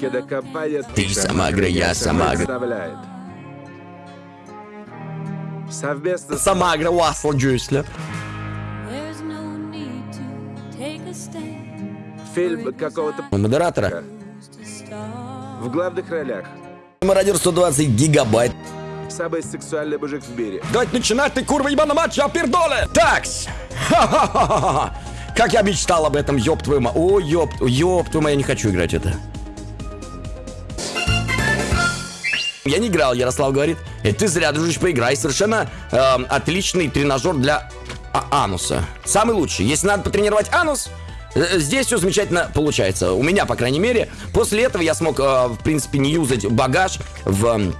Кинокомпания Ты сама игра, я сама игра. представляет. Совместно с Самагра Уасл Джюсля. There's no need to take a stand. фильм какого-то Модератора. В главных ролях. Мародер 120 гигабайт. Самый сексуальный мужик в мире. Давайте начинать, ты курва ебаная матча, пердоле! Такс! Ха-ха-ха-ха! Как я мечтал об этом, ёб твою ма... О, ёб, ёб твою мать, я не хочу играть это. Я не играл, Ярослав говорит. И ты зря, дружишь, поиграй. Совершенно эм, отличный тренажер для а- ануса. Самый лучший. Если надо потренировать анус, э, здесь все замечательно получается. У меня, по крайней мере. После этого я смог, э, в принципе, не юзать багаж в...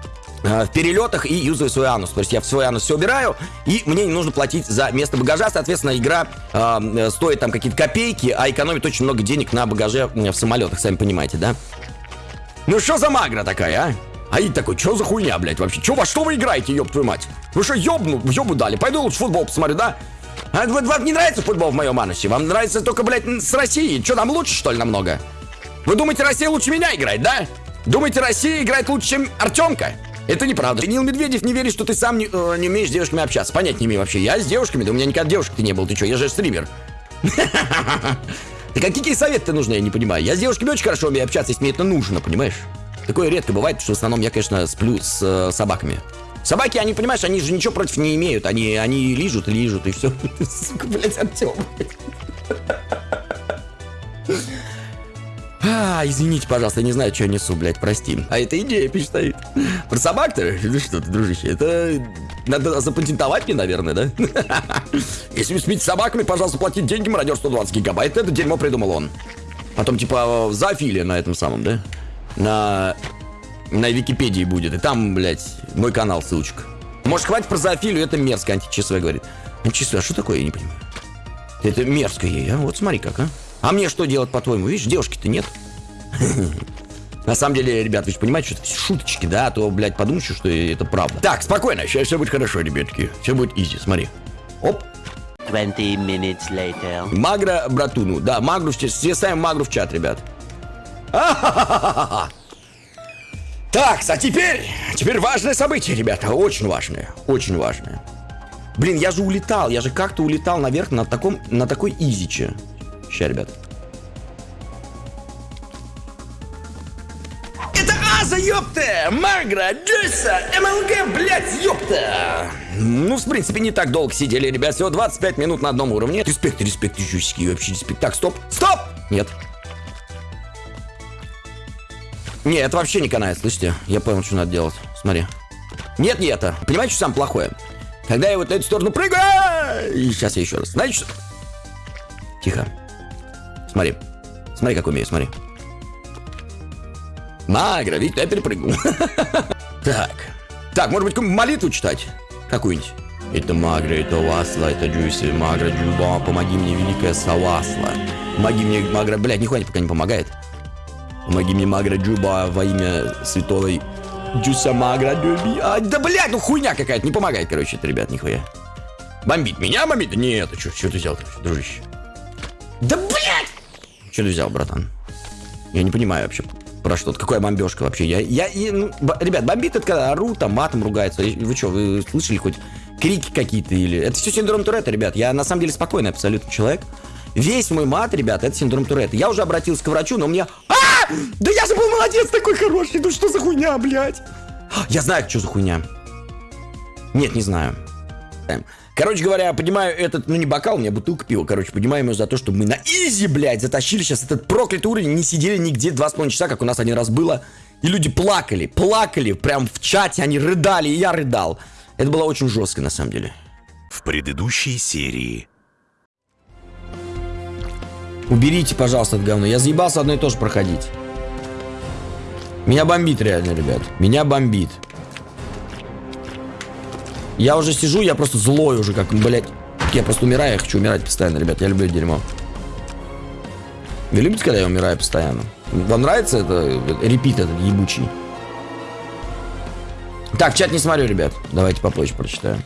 э, в перелетах и юзаю свой анус. То есть я в свой анус все убираю, и мне не нужно платить за место багажа. Соответственно, игра э, э, стоит там какие-то копейки, а экономит очень много денег на багаже в самолетах, сами понимаете, да? Ну что за магра такая, а? А и такой, что за хуйня, блядь, вообще? Чё, во что вы играете, ёб твою мать? Вы что, ёбну, ёбу дали? Пойду лучше футбол посмотрю, да? А вот вам не нравится футбол в моем анусе? Вам нравится только, блядь, с Россией? Что, нам лучше, что ли, намного? Вы думаете, Россия лучше меня играет, да? Думаете, Россия играет лучше, чем Артемка? Это неправда. Данил Медведев не верит, что ты сам не, э, не умеешь с девушками общаться. Понять не имею вообще. Я с девушками, да у меня никогда девушек-то не был. Ты что, я же стример. Да какие советы нужны, я не понимаю. Я с девушками очень хорошо умею общаться, если мне это нужно, понимаешь? Такое редко бывает, что в основном я, конечно, сплю с э, собаками. Собаки, они, понимаешь, они же ничего против не имеют. Они, они лижут лижут, и все. Сука, блядь, Артем. А, извините, пожалуйста, я не знаю, что я несу, блядь, прости. А это идея пишет стоит. Про собак-то? Ну что ты, дружище, это надо запатентовать мне, наверное, да? Если вы спите собаками, пожалуйста, платите деньги, мародер 120 гигабайт. Это дерьмо придумал он. Потом, типа, зоофилия на этом самом, да? На... На Википедии будет. И там, блядь, мой канал, ссылочка. Может, хватит про зоофилию, это мерзко, античасовая говорит. Античасовая, а что такое, я не понимаю. Это мерзко ей, а? Вот смотри как, а? А мне что делать, по-твоему? Видишь, девушки-то нет. На самом деле, ребят, вы же понимаете, что это все шуточки, да? А то, блядь, подумаешь, что это правда. Так, спокойно, сейчас все будет хорошо, ребятки. Все будет изи, смотри. Оп. 20 minutes later. Магра братуну. Да, Магру в чат. Все ставим Магру в чат, ребят. Так, а теперь, теперь важное событие, ребята, очень важное, очень важное. Блин, я же улетал, я же как-то улетал наверх на таком, на такой изиче. Ща, ребят. Это Аза, ёпта! Магра, Джесса, МЛГ, блядь, ёпта! Ну, в принципе, не так долго сидели, ребят, всего 25 минут на одном уровне. Респект, респект, жусики, вообще респект. Так, стоп, стоп! Нет. Не, это вообще не канает, слышите? Я понял, что надо делать. Смотри. Нет, не это. Понимаете, что самое плохое? Когда я вот на эту сторону прыгаю... И сейчас я еще раз. Знаете, что... Тихо. Смотри. Смотри, как умею, смотри. Магра, видите, я перепрыгнул. Так. Так, может быть, молитву читать? Какую-нибудь. Это Магра, это Васла, это Джуси, Магра, Джуба, помоги мне, великая Савасла. Помоги мне, Магра, блядь, нихуя пока не помогает. Помоги мне, Магра Джуба, во имя святой Джуса Магра Джуби. А, да, блядь, ну хуйня какая-то, не помогает, короче, это, ребят, нихуя. Бомбит меня, бомбит? Нет, ты что, что ты взял, дружище? Да, блядь! Что ты взял, братан? Я не понимаю вообще, про что -то. Какая бомбежка вообще? Я, я, я ну, ребят, бомбит это когда орут, там матом ругаются. Вы что, вы слышали хоть крики какие-то или... Это все синдром Туретта, ребят. Я на самом деле спокойный абсолютно человек. Весь мой мат, ребят, это синдром Туретта. Я уже обратился к врачу, но у меня... А! Да я же был молодец такой хороший. Ну что за хуйня, блядь? Я знаю, что за хуйня. Нет, не знаю. Короче говоря, поднимаю этот, ну не бокал, у меня бутылка пива, короче, поднимаем ее за то, что мы на изи, блядь, затащили сейчас этот проклятый уровень, не сидели нигде два с половиной часа, как у нас один раз было, и люди плакали, плакали, прям в чате, они рыдали, и я рыдал. Это было очень жестко, на самом деле. В предыдущей серии Уберите, пожалуйста, это говно. Я заебался одно и то же проходить. Меня бомбит реально, ребят. Меня бомбит. Я уже сижу, я просто злой уже, как, блядь. Я просто умираю, я хочу умирать постоянно, ребят. Я люблю дерьмо. Вы любите, когда я умираю постоянно? Вам нравится это э, репит этот ебучий? Так, чат не смотрю, ребят. Давайте попозже прочитаю.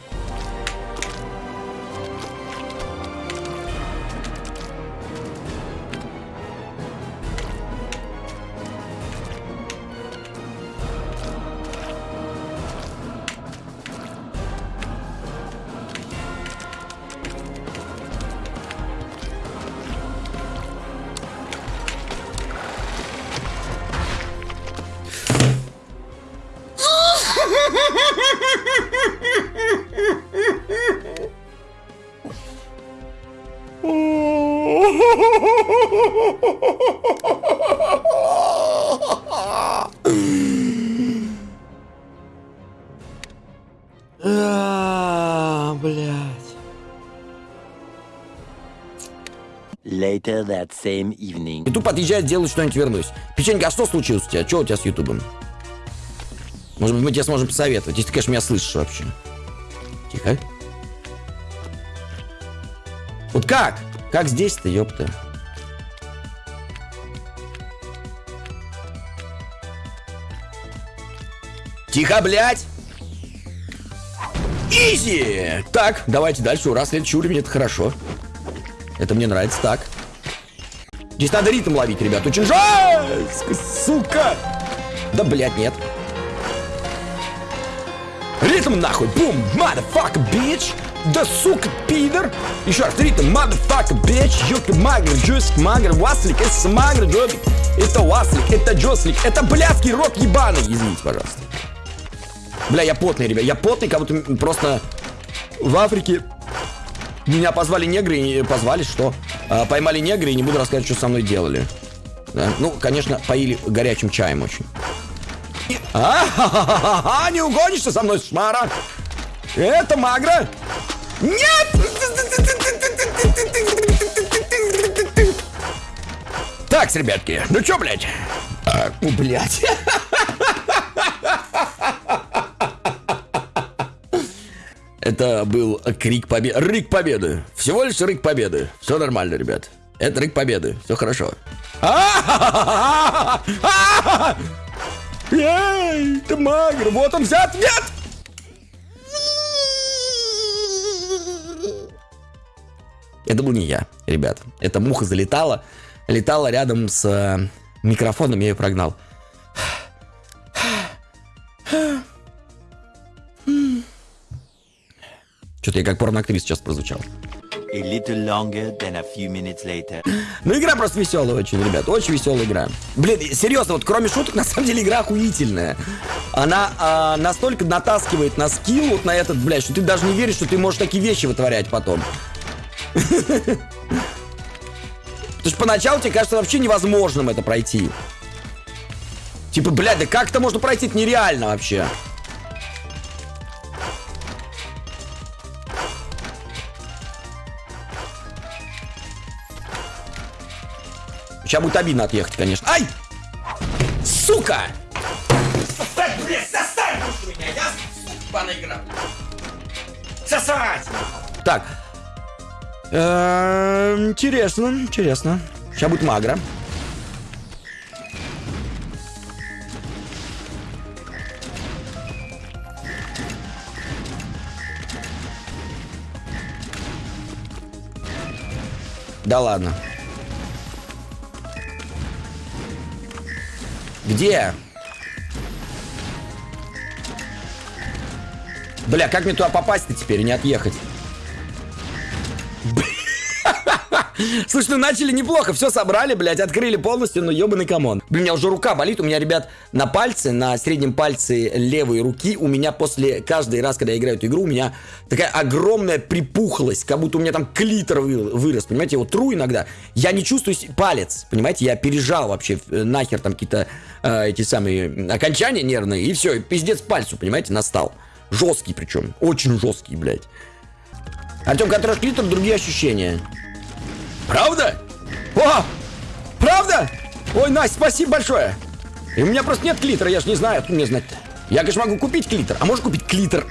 Later that same evening. Ютуб отъезжает, делает что-нибудь, вернусь. Печенька, а что случилось у тебя? Что у тебя с Ютубом? Может быть, мы тебе сможем посоветовать, если ты, конечно, меня слышишь вообще. Тихо. Вот как? Как здесь-то, ёпта? Тихо, блядь! Изи! Так, давайте дальше. Ура, следующий уровень, это хорошо. Это мне нравится, так. Здесь надо ритм ловить, ребят. Очень жестко, сука! Да, блядь, нет. Ритм нахуй! Бум! Motherfucker, bitch! Да, сука, пидор! Еще раз, ритм, motherfucker, bitch! Юка, магр, джусик, магр, васлик, это магр, джобик. Это васлик, это джослик, это блядский рот ебаный! Извините, пожалуйста. Бля, я потный, ребят, я потный, как будто просто в Африке меня позвали негры и позвали, что? А, поймали негры и не буду рассказывать, что со мной делали. Да? Ну, конечно, поили горячим чаем очень. А, не угонишься со мной, шмара? Это магра? Нет! Так, ребятки, ну чё, блядь? А, блядь. Это был крик победы. Рык победы. Всего лишь рык победы. Все нормально, ребят. Это рык победы. Все хорошо. Эй, ты магр. Вот он взят. Нет! Это был не я, ребят. Эта муха залетала. Летала рядом с э, микрофоном, я ее прогнал. Что-то я как порноактрис сейчас прозвучал. A little longer than a few minutes later. Ну, игра просто веселая очень, ребят. Очень веселая игра. Блин, серьезно, вот кроме шуток, на самом деле игра охуительная. Она а, настолько натаскивает на скилл вот на этот, блядь, что ты даже не веришь, что ты можешь такие вещи вытворять потом. Потому что поначалу тебе кажется вообще невозможным это пройти. Типа, блядь, да как это можно пройти? Это нереально вообще. Сейчас будет обидно отъехать, конечно. Ай! Сука! Сосать, блядь, сосать будешь меня, ясно? Сука, игра. Сосать! Так. Эм, Интересно, интересно. Сейчас будет магра. Да ладно. Где? Бля, как мне туда попасть-то теперь не отъехать? Слушай, ну начали неплохо, все собрали, блядь, открыли полностью, но ебаный come on. Блин, у меня уже рука болит, у меня, ребят, на пальце, на среднем пальце левой руки, у меня после каждый раз, когда я играю эту игру, у меня такая огромная припухлость, как будто у меня там клитор вырос, понимаете, я его тру иногда, я не чувствую палец, понимаете, я пережал вообще э, нахер там какие-то э, эти самые окончания нервные, и все, пиздец пальцу, понимаете, настал. Жесткий причем, очень жесткий, блядь. Артем, который клитор, другие ощущения. Правда? О! Правда? Ой, Настя, спасибо большое. И у меня просто нет клитора, я же не знаю, откуда мне знать-то. Я, конечно, могу купить клитор. А можешь купить клитор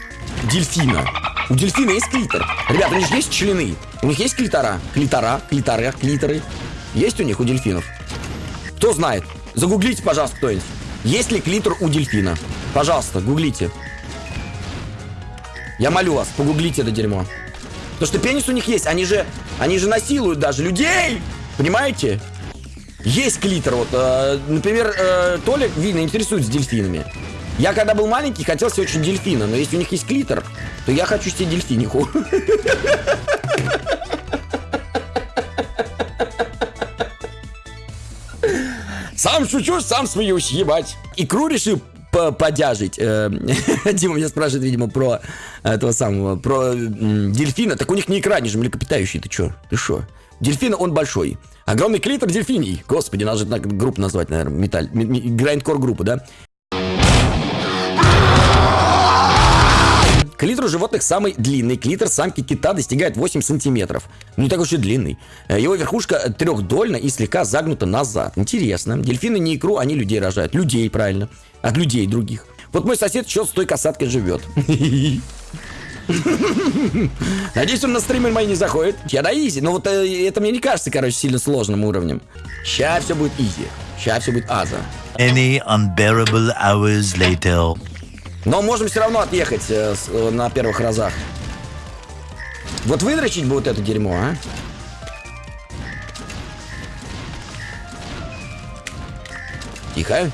дельфина? У дельфина есть клитор. Ребята, у них же есть члены. У них есть клитора. Клитора, клиторы, клиторы. Есть у них у дельфинов? Кто знает? Загуглите, пожалуйста, кто-нибудь. Есть ли клитор у дельфина? Пожалуйста, гуглите. Я молю вас, погуглите это дерьмо. Потому что пенис у них есть. Они же, они же насилуют даже людей. Понимаете? Есть клитор. Вот, э, например, э, Толик, видно, интересуется дельфинами. Я когда был маленький, хотел себе очень дельфина. Но если у них есть клитор, то я хочу себе дельфиниху. Сам шучу, сам смеюсь, ебать. Икру решил подяжить. Э, Дима меня спрашивает, видимо, про этого самого, про дельфина. Так у них не икра, они же млекопитающие. Ты чё? Ты шо? Дельфин, он большой. Огромный клитор дельфиний. Господи, надо же так группу назвать, наверное. Металл. Грайндкор группу, да? Клитор у животных самый длинный. Клитор самки кита достигает 8 сантиметров. Не так уж и длинный. Э, Его верхушка трехдольна и слегка загнута назад. Интересно. Дельфины не икру, они людей рожают. Людей, правильно. От людей других. Вот мой сосед еще с той касаткой живет. Надеюсь, он на стримы мои не заходит. Я на изи. Но вот э, это мне не кажется, короче, сильно сложным уровнем. Сейчас все будет изи. Сейчас все будет аза. Any unbearable hours later. Но можем все равно отъехать э, с- э, на первых разах. Вот выдрочить бы вот это дерьмо, а? Тихо.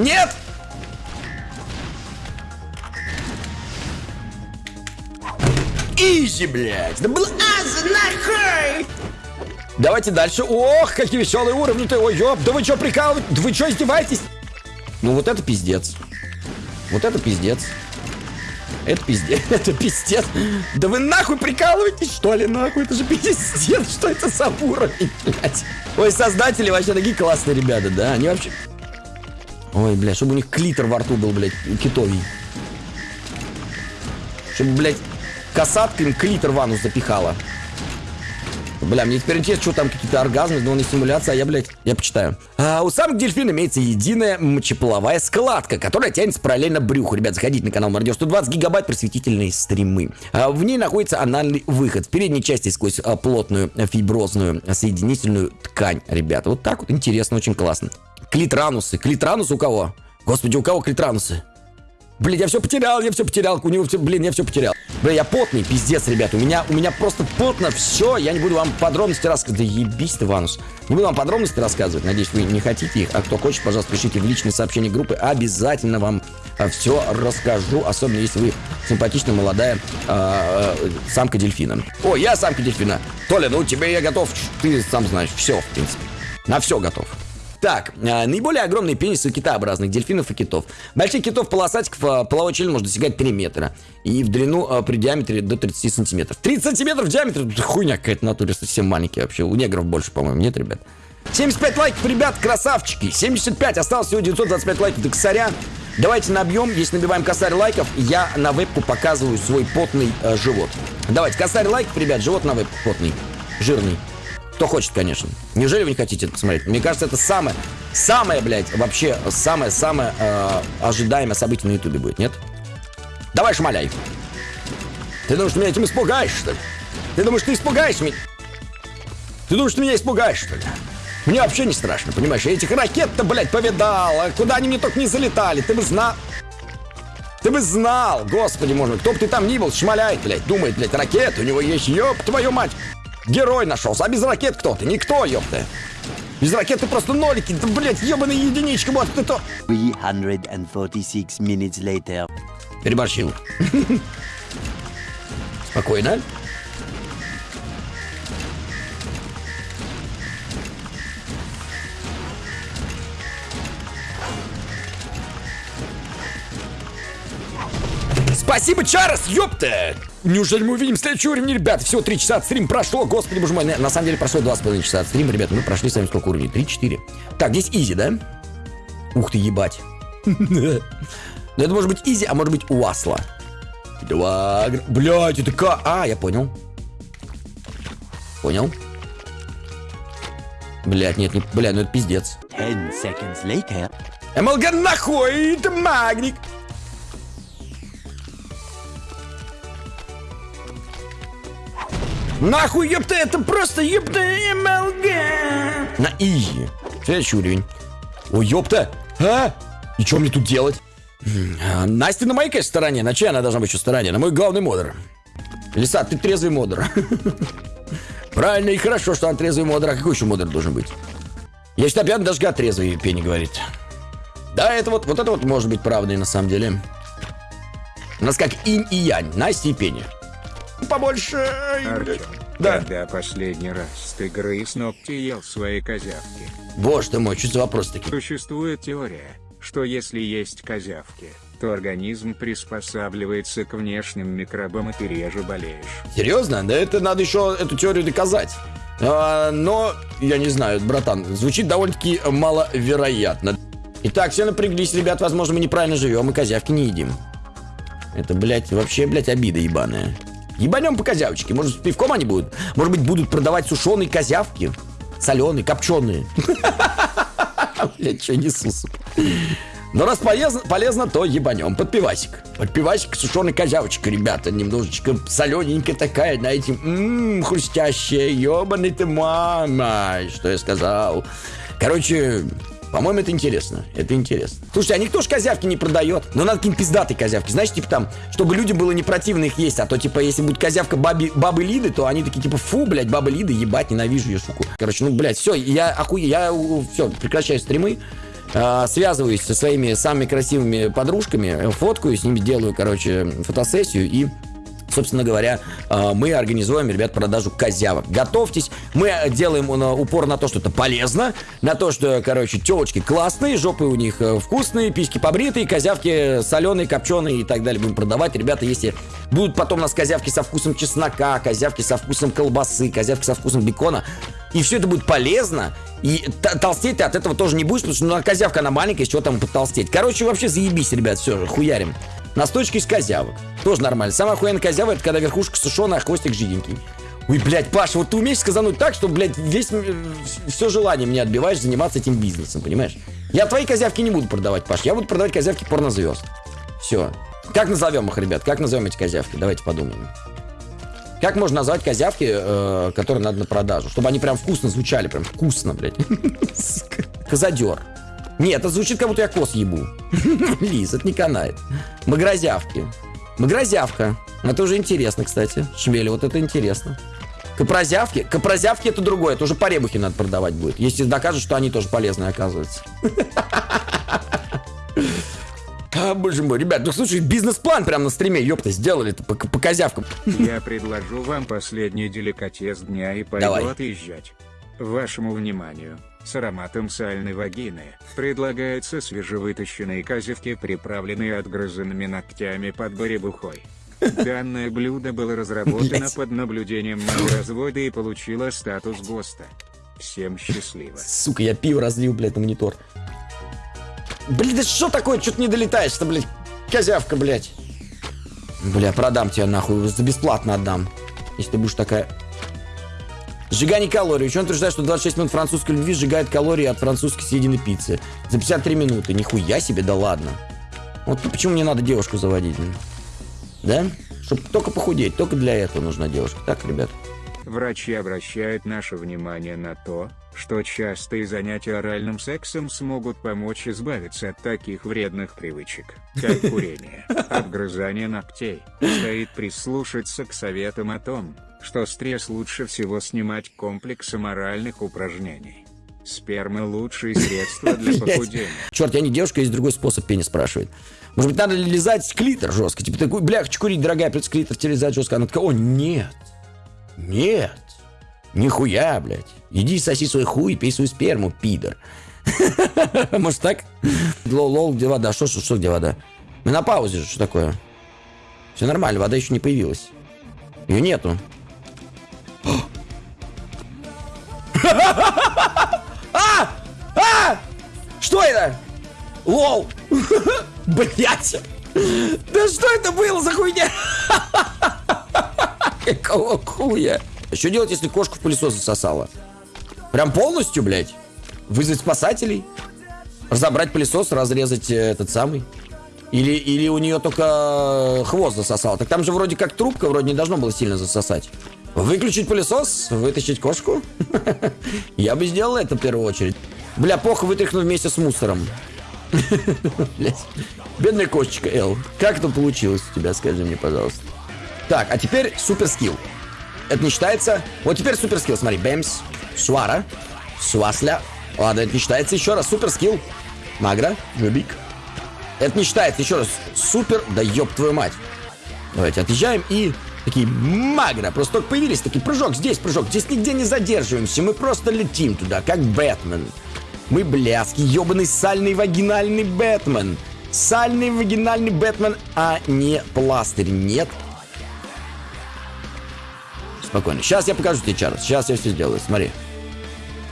Нет! Изи, блядь! Да был аза нахуй! Давайте дальше. Ох, какие веселые уровни-то. Ой, ёп, да вы что прикалываете? Да вы что издеваетесь? Ну вот это пиздец. Вот это пиздец. Это пиздец. Это пиздец. Да вы нахуй прикалываетесь, что ли, нахуй? Это же пиздец. Что это за уровень, блядь? Ой, создатели вообще такие классные ребята, да? Они вообще... Ой, блядь, чтобы у них клитор во рту был, блядь, китовий. Чтобы, блядь, касатка им клитор в анус запихала. Бля, мне теперь интересно, что там какие-то оргазмы, но не симуляция, а я, блядь, я почитаю. А, у самых дельфин имеется единая мочеполовая складка, которая тянется параллельно брюху. Ребят, заходите на канал Мародер 120 гигабайт просветительные стримы. А, в ней находится анальный выход. В передней части сквозь а, плотную фиброзную соединительную ткань, ребята. Вот так вот интересно, очень классно. Клитранусы. Клитранус у кого? Господи, у кого клитранусы? Блин, я все потерял, я все потерял, у него все, блин, я все потерял. Блин, я потный, пиздец, ребят, у меня, у меня просто потно все, я не буду вам подробности рассказывать. Да ебись ты, Ванус. Не буду вам подробности рассказывать, надеюсь, вы не хотите их, а кто хочет, пожалуйста, пишите в личные сообщения группы, обязательно вам все расскажу, особенно если вы симпатичная молодая а, а, самка дельфина. О, я самка дельфина. Толя, ну тебе я готов, ты сам знаешь, все, в принципе, на все готов. Так, а, наиболее огромные пенисы у китообразных дельфинов и китов. Больших китов полосатиков а, половой член может достигать 3 метра. И в длину а, при диаметре до 30 сантиметров. 30 сантиметров в диаметре? Хуйня какая-то натуре, совсем маленькие вообще. У негров больше, по-моему, нет, ребят? 75 лайков, ребят, красавчики. 75, осталось всего 925 лайков до косаря. Давайте набьем, если набиваем косарь лайков, я на вебку показываю свой потный э, живот. Давайте, косарь лайков, ребят, живот на вебку потный, жирный. Кто хочет, конечно. Неужели вы не хотите это посмотреть? Мне кажется, это самое, самое, блядь, вообще самое-самое э, ожидаемое событие на Ютубе будет, нет? Давай, шмаляй. Ты думаешь, ты меня этим испугаешь, что ли? Ты думаешь, ты испугаешь меня? Ты думаешь, ты меня испугаешь, что ли? Мне вообще не страшно, понимаешь? Я этих ракет-то, блядь, повидал. А куда они мне только не залетали. Ты бы знал. Ты бы знал, господи, может, кто бы ты там ни был, шмаляет, блядь, думает, блядь, ракет, у него есть, ёб твою мать. Герой нашелся, а без ракет кто ты? Никто, ёпта. Без ракет ты просто нолики, да, блядь, ебаная единичка, вот ты то. 346 minutes later. Переборщил. Спокойно. Спасибо, Чарос, ёпта! Неужели мы увидим следующий уровень, ребят? Всего 3 часа от стрим прошло, господи, боже мой. На, самом деле прошло 2,5 часа от стрима, ребят. Мы прошли с вами сколько уровней? 3-4. Так, здесь изи, да? Ух ты, ебать. Ну, это может быть изи, а может быть уасла. Два... Блядь, это как... А, я понял. Понял. Блядь, нет, не... Блядь, ну это пиздец. 10 seconds later. МЛГ нахуй, это магник. Нахуй, ёпта, это просто ёпта МЛГ. На изи. Следующий уровень. Ой, ёпта. А? И что мне тут делать? А, Настя на моей, конечно, стороне. На чьей она должна быть еще стороне? На мой главный модер. Лиса, ты трезвый модер. Правильно и хорошо, что он трезвый модер. А какой еще модер должен быть? Я считаю, пьяный даже гад трезвый, Пенни говорит. Да, это вот, вот это вот может быть правдой на самом деле. У нас как инь и янь, Настя и Пенни. Побольше. Арчо, Да. когда последний раз ты грыз ногти ел свои козявки? Боже ты мой, что за вопрос такие? Существует теория, что если есть козявки, то организм приспосабливается к внешним микробам, и ты реже болеешь. Серьезно? Да это надо еще эту теорию доказать. А, но, я не знаю, братан, звучит довольно-таки маловероятно. Итак, все напряглись, ребят, возможно, мы неправильно живем и козявки не едим. Это, блядь, вообще, блядь, обида ебаная. Ебанем по козявочке. Может, пивком они будут? Может быть, будут продавать сушеные козявки? Соленые, копченые. Блядь, что несу, сука. Но раз полезно, полезно, то ебанем. Под пивасик. Под пивасик сушеный козявочка, ребята. Немножечко солененькая такая, знаете. Ммм, хрустящая. Ебаный ты мама. Что я сказал? Короче, по-моему, это интересно. Это интересно. Слушайте, а никто ж козявки не продает. Но надо какие-нибудь пиздатые козявки. Знаешь, типа там, чтобы людям было не противно их есть. А то, типа, если будет козявка баби, бабы Лиды, то они такие, типа, фу, блядь, бабы Лиды, ебать, ненавижу ее, суку. Короче, ну, блядь, все, я охуе, я, все, прекращаю стримы. А, связываюсь со своими самыми красивыми подружками, фоткаю, с ними делаю, короче, фотосессию и собственно говоря, а, мы организуем, ребят, продажу козявок. Готовьтесь. Мы делаем э, упор на то, что это полезно, на то, что, короче, телочки классные, жопы у них э, вкусные, письки побритые, козявки соленые, копченые и так далее будем продавать. Ребята, если будут потом у нас козявки со вкусом чеснока, козявки со вкусом колбасы, козявки со вкусом бекона, и все это будет полезно, и толстеть ты от этого тоже не будешь, потому что ну, козявка, она маленькая, с чего там потолстеть. Короче, вообще заебись, ребят, все, хуярим. Настойчики из козявок. Тоже нормально. Самая охуенная козява, это когда верхушка сушеная, а хвостик жиденький. Ой, блядь, Паша, вот ты умеешь сказануть так, что, блядь, весь, все желание мне отбиваешь заниматься этим бизнесом, понимаешь? Я твои козявки не буду продавать, Паш. Я буду продавать козявки порнозвезд. Все. Как назовем их, ребят? Как назовем эти козявки? Давайте подумаем. Как можно назвать козявки, э, которые надо на продажу? Чтобы они прям вкусно звучали, прям вкусно, блядь. Козадер. Нет, это звучит, как будто я кос ебу. Лиз, это не канает. Магразявки. Магразявка. Это уже интересно, кстати. Шмели, вот это интересно. Копрозявки? Копрозявки это другое. Это уже по ребухе надо продавать будет. Если докажут, что они тоже полезные, оказывается. А, боже мой, ребят, ну слушай, бизнес-план прямо на стриме, ёпта, сделали это по, по козявкам. Я предложу вам последний деликатес дня и пойду Давай. отъезжать. Вашему вниманию, с ароматом сальной вагины, предлагаются свежевытащенные козявки, приправленные отгрызанными ногтями под баребухой. Данное блюдо было разработано под наблюдением развода и получило статус ГОСТа. Всем счастливо. Сука, я пиво разлил, блядь, на монитор. Блин, да что такое? Что ты не долетаешь-то, блядь? Козявка, блядь. Бля, продам тебя нахуй, за бесплатно отдам. Если ты будешь такая... Сжигание калорий. Ученый утверждает, что 26 минут французской любви сжигает калории от французской съеденной пиццы. За 53 минуты. Нихуя себе, да ладно. Вот почему мне надо девушку заводить? Да? Чтобы только похудеть. Только для этого нужна девушка. Так, ребят? Врачи обращают наше внимание на то, что частые занятия оральным сексом смогут помочь избавиться от таких вредных привычек, как курение, обгрызание ногтей. Стоит прислушаться к советам о том, что стресс лучше всего снимать комплексом оральных упражнений. Сперма лучшее средство для похудения. Черт, я не девушка, есть другой способ, Пеня спрашивает. Может быть, надо ли лизать клитор жестко? Типа такой, бля, хочу курить, дорогая, придется клитор тебе лизать жестко. Она такая, о, нет. Нет. Нихуя, блядь. Иди соси свой хуй, пей свою сперму, пидор. Может так? Лол, лол, где вода? Что, что, что, где вода? Мы на паузе же, что такое? Все нормально, вода еще не появилась. Ее нету. А! А! Что это? Лол! Блять! Да что это было за хуйня? Какого хуя? Что делать, если кошку в пылесос засосала? Прям полностью, блядь? Вызвать спасателей? Разобрать пылесос, разрезать э, этот самый? Или, или у нее только хвост засосал? Так там же вроде как трубка, вроде не должно было сильно засосать. Выключить пылесос, вытащить кошку? Я бы сделал это в первую очередь. Бля, плохо вытряхну вместе с мусором. Бедная кошечка, Эл. Как это получилось у тебя, скажи мне, пожалуйста. Так, а теперь супер скилл. Это не считается. Вот теперь супер скилл, смотри. Бэмс. Суара. Суасля. Ладно, это не считается. Еще раз. Супер скилл. Магра. Жубик. Это не считается. Еще раз. Супер. Да ёб твою мать. Давайте отъезжаем и такие магра. Просто только появились. Такие прыжок здесь, прыжок. Здесь нигде не задерживаемся. Мы просто летим туда, как Бэтмен. Мы блядский, ебаный сальный вагинальный Бэтмен. сальный вагинальный Бэтмен, а не пластырь. Нет. Спокойно. Сейчас я покажу тебе, Чарльз. Сейчас я все сделаю. Смотри.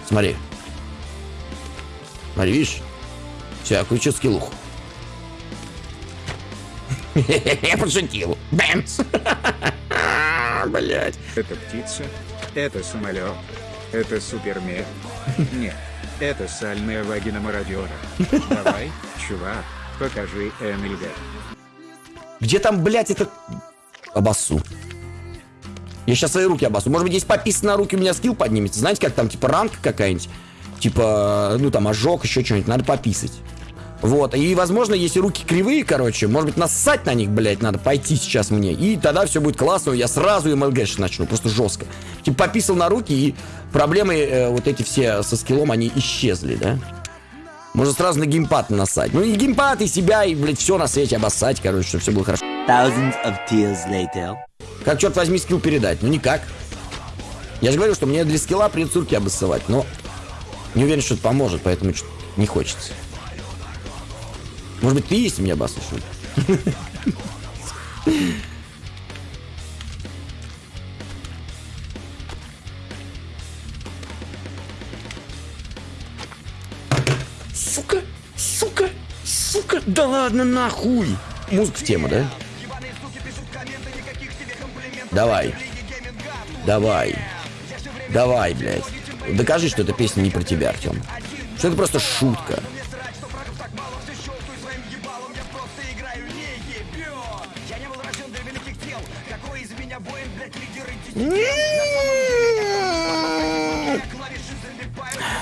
Смотри. Смотри, видишь? Все, я включу скиллуху. Я пошутил. Бэмс. Блять. Это птица? Это самолет? Это супермех? Нет, это сальная вагина мародера. Давай, чувак, покажи МЛГ. Где там, блядь, это... Обоссу. Я сейчас свои руки обоссу. Может быть, здесь пописано руки, у меня скилл поднимется. Знаете, как там, типа, ранка какая-нибудь? Типа, ну, там, ожог, еще что-нибудь. Надо пописать. Вот, и, возможно, если руки кривые, короче, может быть, нассать на них, блядь, надо пойти сейчас мне. И тогда все будет классно, я сразу МЛГ начну, просто жестко. Типа, пописал на руки, и проблемы э, вот эти все со скиллом, они исчезли, да? Можно сразу на геймпад насать. Ну и геймпад, и себя, и, блядь, все на свете обоссать, короче, чтобы все было хорошо. Thousands of tears later. Как, черт возьми, скилл передать? Ну, никак. Я же говорю, что мне для скилла придется руки обоссывать, но не уверен, что это поможет, поэтому не хочется. Может быть, ты есть меня что ли? Сука, сука, сука, да ладно нахуй. Музыка в тему, да? Давай. Давай. Давай, блядь. Докажи, что эта песня не про тебя, Артем. Что это просто шутка.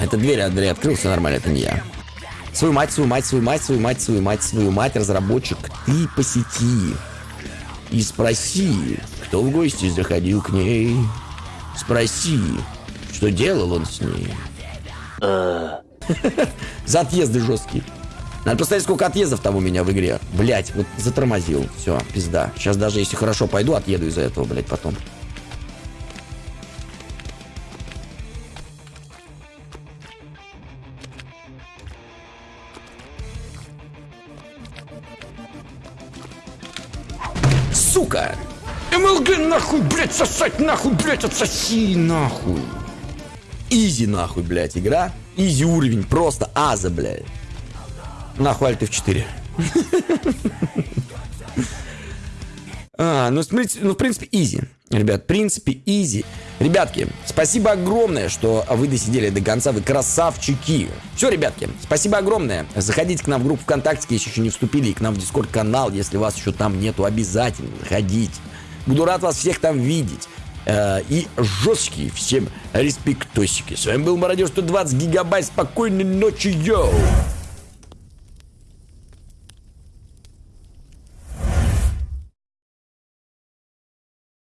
Это дверь, Андрей открыл, все нормально, это не я. Свою мать, свою мать, свою мать, свою мать, свою мать, свою мать, разработчик, ты посети и спроси, кто в гости заходил к ней. Спроси, что делал он с ней. За отъезды жесткие. Надо посмотреть, сколько отъездов там у меня в игре. Блять, вот затормозил. Все, пизда. Сейчас даже если хорошо пойду, отъеду из-за этого, блять, потом. Сосать нахуй, блядь, отсоси нахуй. Easy нахуй, блядь, игра. Easy уровень, просто аза, блядь. Нахуй Alt F4. А, ну, в принципе, ну, в принципе, easy. Ребят, в принципе, easy. Ребятки, спасибо огромное, что вы досидели до конца. Вы красавчики. Все, ребятки, спасибо огромное. Заходите к нам в группу ВКонтакте, если еще не вступили, и к нам в Discord-канал, если вас еще там нету, обязательно заходите. Буду рад вас всех там видеть. Э, И жесткие всем респектосики. С вами был Мародер 120 гигабайт. Спокойной ночи, йоу!